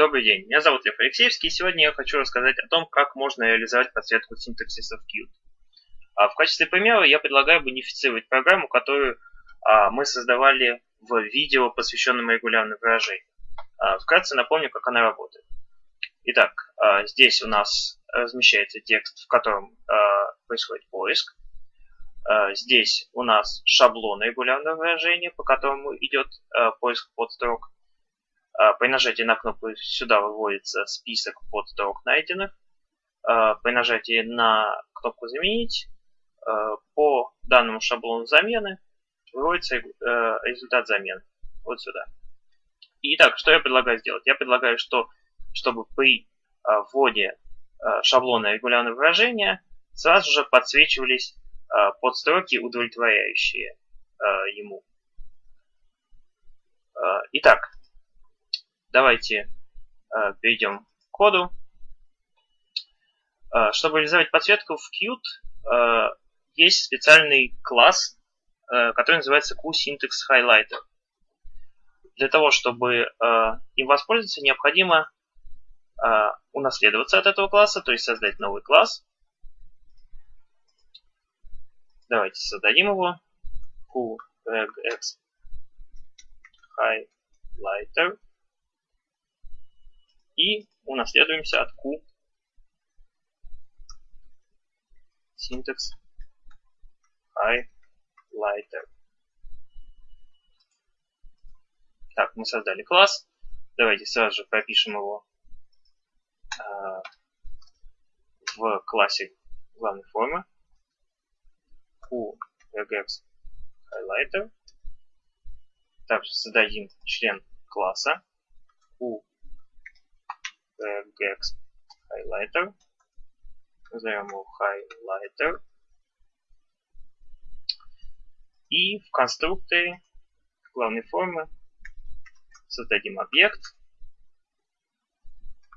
Добрый день, меня зовут Лев Алексеевский, и сегодня я хочу рассказать о том, как можно реализовать подсветку синтаксиса в Qt. А в качестве примера я предлагаю бенефицировать программу, которую а, мы создавали в видео, посвященном регулярным выражениям. А, вкратце напомню, как она работает. Итак, а, здесь у нас размещается текст, в котором а, происходит поиск. А, здесь у нас шаблон регулярного выражения, по которому идет а, поиск подстрок. А, при нажатии на кнопку сюда выводится список подстрок найденных. А, при нажатии на кнопку «Заменить» а, по данному шаблону замены выводится результат замены. Вот сюда. Итак, что я предлагаю сделать? Я предлагаю, что, чтобы при вводе шаблона регулярного выражения сразу же подсвечивались подстроки, удовлетворяющие ему. Итак, Давайте э, перейдем к коду. Э, чтобы реализовать подсветку в Qt, э, есть специальный класс, э, который называется QSyntax Highlighter. Для того, чтобы э, им воспользоваться, необходимо э, унаследоваться от этого класса, то есть создать новый класс. Давайте создадим его. QRegX Highlighter и унаследуемся от Q синтекс highlighter. Так, мы создали класс. Давайте сразу же пропишем его э, в классе главной формы. QRegex highlighter. Также создадим член класса Q gex highlighter. Назовем его highlighter. И в конструкторе главной формы создадим объект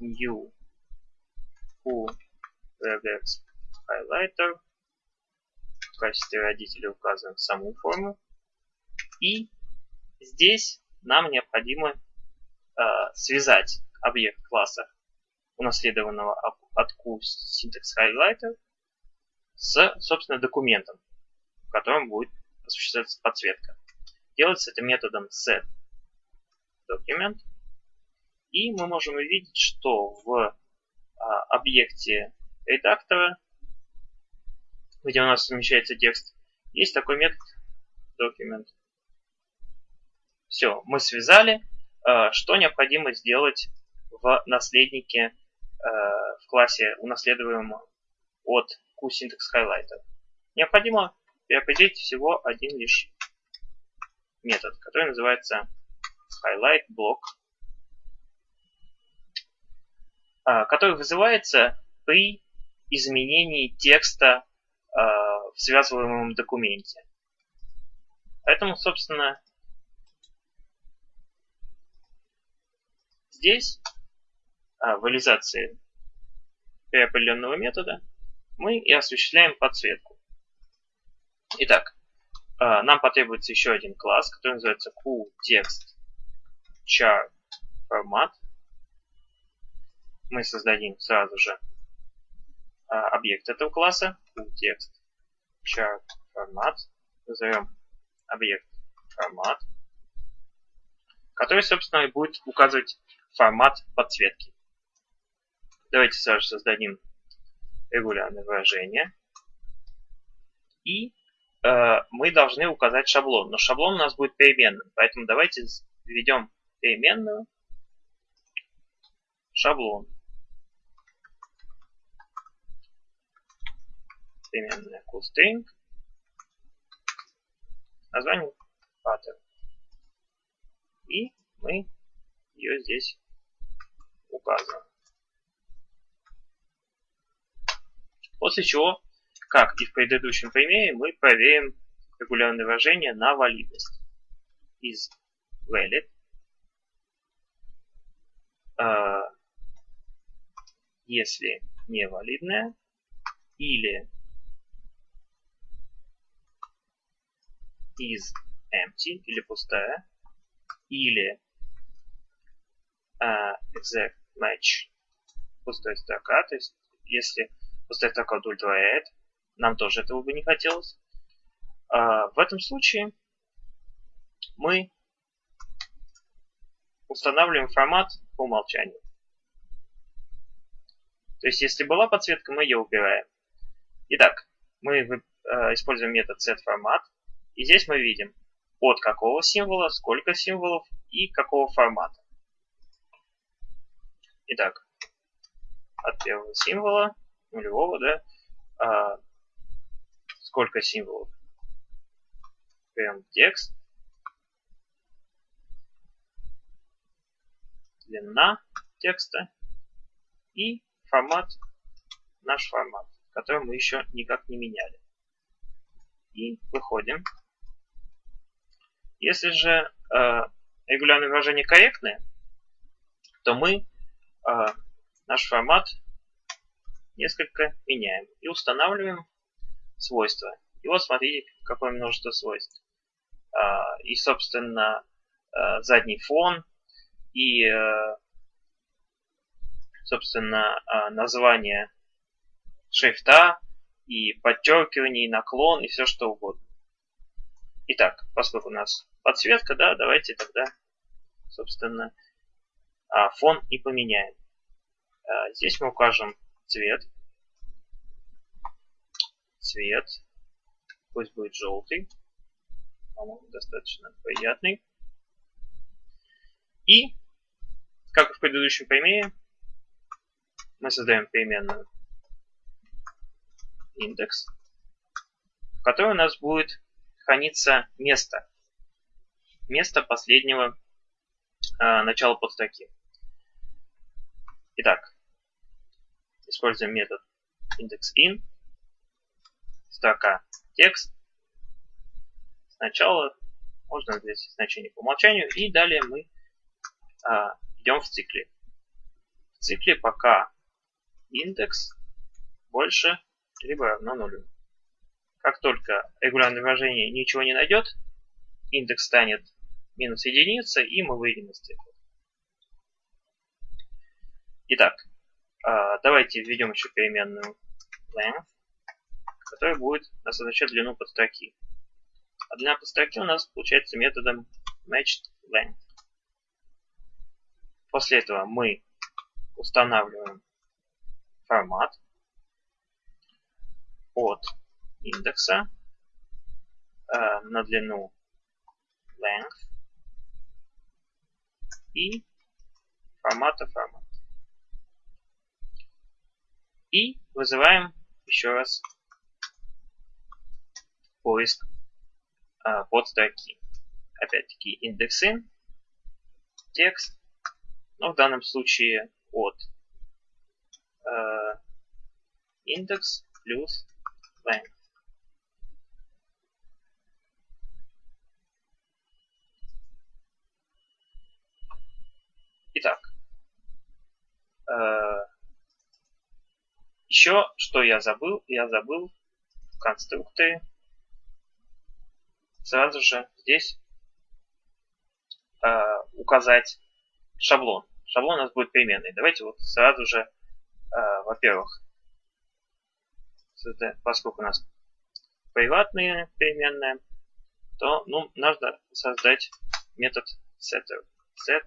new who regex highlighter. В качестве родителя указываем саму форму. И здесь нам необходимо э, связать объект класса, унаследованного от QSyntax Highlighter, с, собственно, документом, в котором будет осуществляться подсветка. Делается это методом setDocument. И мы можем увидеть, что в а, объекте редактора, где у нас совмещается текст, есть такой метод document. Все, мы связали. А, что необходимо сделать в наследнике э, в классе унаследуемом от QSyntax Highlighter. Необходимо переопределить всего один лишь метод, который называется highlight block, э, который вызывается при изменении текста э, в связываемом документе. Поэтому, собственно, здесь а, в реализации определенного метода мы и осуществляем подсветку. Итак, а, нам потребуется еще один класс, который называется QTextCharFormat. Мы создадим сразу же а, объект этого класса QTextCharFormat. Назовем объект формат, который, собственно, и будет указывать формат подсветки. Давайте сразу создадим регулярное выражение. И э, мы должны указать шаблон. Но шаблон у нас будет переменным. Поэтому давайте введем переменную шаблон. Переменная coolString. Название pattern. И мы ее здесь указываем. После чего, как и в предыдущем примере, мы проверим регулярное выражение на валидность. Из valid э, если невалидная или is empty или пустая или uh, exact match пустая строка, то есть если пустая строка удовлетворяет, нам тоже этого бы не хотелось. Uh, в этом случае мы устанавливаем формат по умолчанию. То есть, если была подсветка, мы ее убираем. Итак, мы э, используем метод setFormat. И здесь мы видим, от какого символа, сколько символов и какого формата. Итак, от первого символа, нулевого, да, а, сколько символов. Берем текст. Длина текста и формат, наш формат, который мы еще никак не меняли. И выходим. Если же э, регулярные выражения корректные, то мы э, наш формат несколько меняем и устанавливаем свойства. И вот смотрите, какое множество свойств. Э, и, собственно, э, задний фон, и э, собственно, а, название шрифта, и подчеркивание, и наклон, и все что угодно. Итак, поскольку у нас подсветка, да, давайте тогда, собственно, а, фон и поменяем. А, здесь мы укажем цвет. Цвет. Пусть будет желтый. По-моему, достаточно приятный. И, как и в предыдущем примере, мы создаем переменную индекс, в которой у нас будет храниться место. Место последнего э, начала подстроки. Итак, используем метод indexIn, строка текст. Сначала можно здесь значение по умолчанию, и далее мы э, идем в цикле. В цикле пока индекс больше либо равно нулю. Как только регулярное выражение ничего не найдет, индекс станет минус единица, и мы выйдем из цикла. Итак, а, давайте введем еще переменную length, которая будет означать длину подстроки. А длина подстроки у нас получается методом matchedLength. После этого мы устанавливаем формат от индекса э, на длину length и формата формат. И вызываем еще раз поиск э, подстроки. Опять-таки индексы, текст, но в данном случае от uh, index плюс length. Итак, э, еще что я забыл, я забыл в конструкторе сразу же здесь э, указать шаблон. Шаблон у нас будет переменный. Давайте вот сразу же а, во-первых, поскольку у нас приватные переменные, то ну, нужно создать метод setter. Set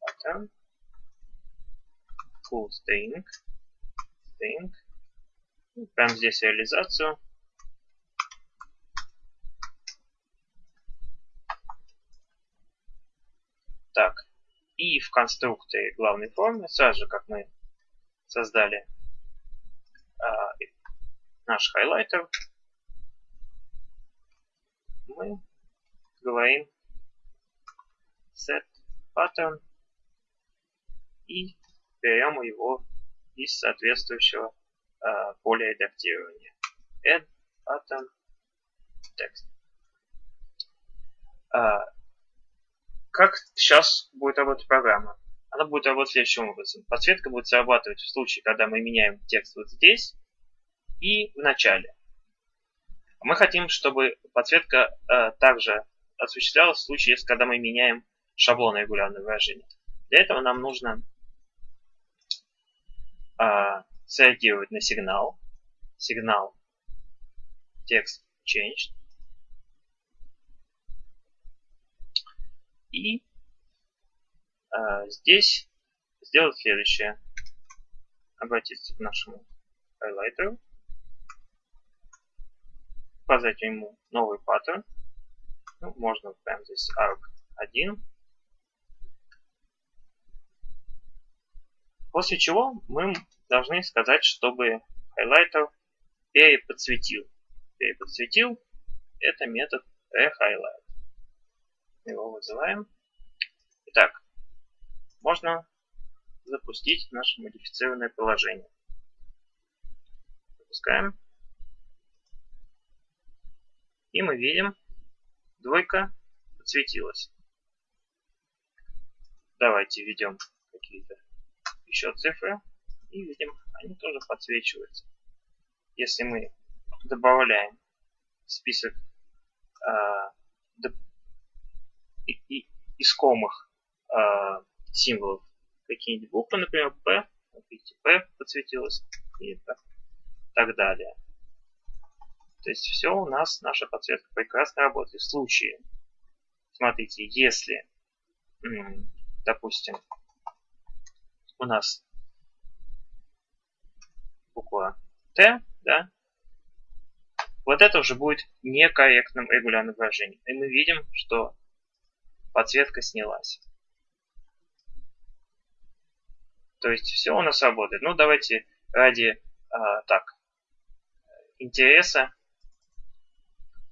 pattern full string string. Прямо здесь реализацию. Так, и в конструкторе главной формы, сразу же, как мы создали а, наш хайлайтер, мы говорим set pattern и берем его из соответствующего а, поля редактирования. add pattern text. А, как сейчас будет работать программа? она будет работать следующим образом. Подсветка будет срабатывать в случае, когда мы меняем текст вот здесь и в начале. Мы хотим, чтобы подсветка э, также осуществлялась в случае, когда мы меняем шаблон регулярного выражения. Для этого нам нужно а, среагировать на сигнал. Сигнал текст changed. И а, здесь сделать следующее. Обратиться к нашему хайлайтеру. Показать ему новый паттерн. Ну, можно прямо здесь arc1. После чего мы должны сказать, чтобы хайлайтер переподсветил. Переподсветил это метод rehighlight. Его вызываем. Итак, можно запустить наше модифицированное приложение. Запускаем. И мы видим, двойка подсветилась. Давайте введем какие-то еще цифры и видим, они тоже подсвечиваются. Если мы добавляем список э, и, и, искомых э, символов какие-нибудь буквы, например, P, видите, P подсветилось и так, так далее. То есть все у нас, наша подсветка прекрасно работает. В случае, смотрите, если, допустим, у нас буква Т, да, вот это уже будет некорректным регулярным выражением. И мы видим, что подсветка снялась. То есть все у нас работает. Ну, давайте ради а, так интереса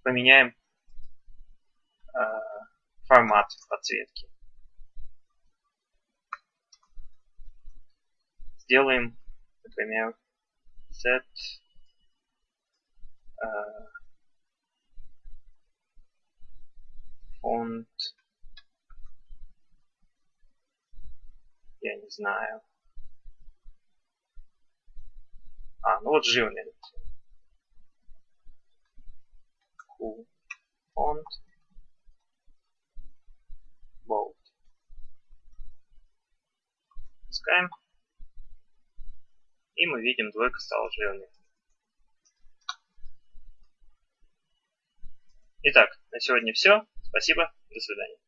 поменяем а, формат подсветки. Сделаем, например, set uh, font, я не знаю. А, ну вот жирный. Cool. Font. Bold. Пускаем. И мы видим, двойка стала жирной. Итак, на сегодня все. Спасибо. До свидания.